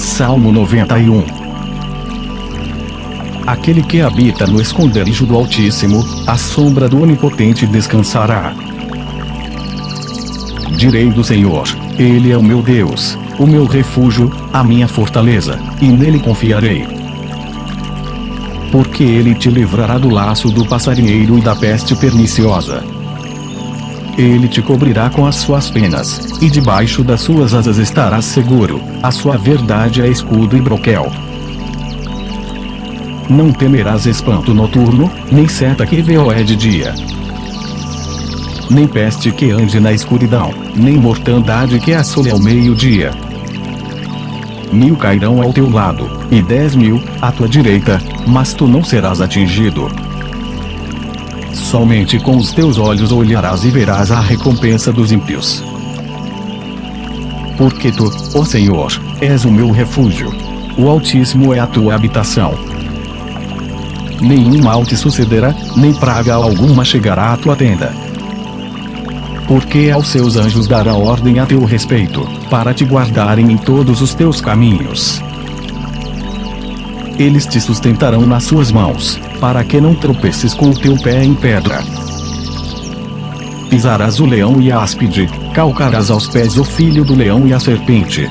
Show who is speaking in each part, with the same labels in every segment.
Speaker 1: Salmo 91 Aquele que habita no esconderijo do Altíssimo, a sombra do Onipotente descansará. Direi do Senhor: Ele é o meu Deus, o meu refúgio, a minha fortaleza, e nele confiarei. Porque ele te livrará do laço do passarinheiro e da peste perniciosa. Ele te cobrirá com as suas penas, e debaixo das suas asas estarás seguro, a sua verdade é escudo e broquel. Não temerás espanto noturno, nem seta que voe de dia. Nem peste que ande na escuridão, nem mortandade que assole ao meio-dia. Mil cairão ao teu lado, e dez mil, à tua direita, mas tu não serás atingido. Somente com os teus olhos olharás e verás a recompensa dos ímpios. Porque tu, ó Senhor, és o meu refúgio. O Altíssimo é a tua habitação. Nenhum mal te sucederá, nem praga alguma chegará à tua tenda. Porque aos seus anjos dará ordem a teu respeito, para te guardarem em todos os teus caminhos. Eles te sustentarão nas suas mãos, para que não tropeces com o teu pé em pedra. Pisarás o leão e a áspide, calcarás aos pés o filho do leão e a serpente.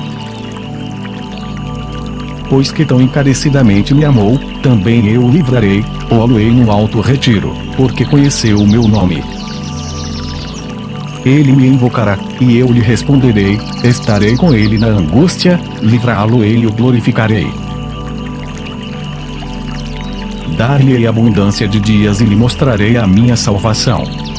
Speaker 1: Pois que tão encarecidamente me amou, também eu o livrarei, pô-lo-ei no alto retiro, porque conheceu o meu nome. Ele me invocará, e eu lhe responderei, estarei com ele na angústia, livrá-lo-ei e o glorificarei dar-lhe abundância de dias e lhe mostrarei a minha salvação.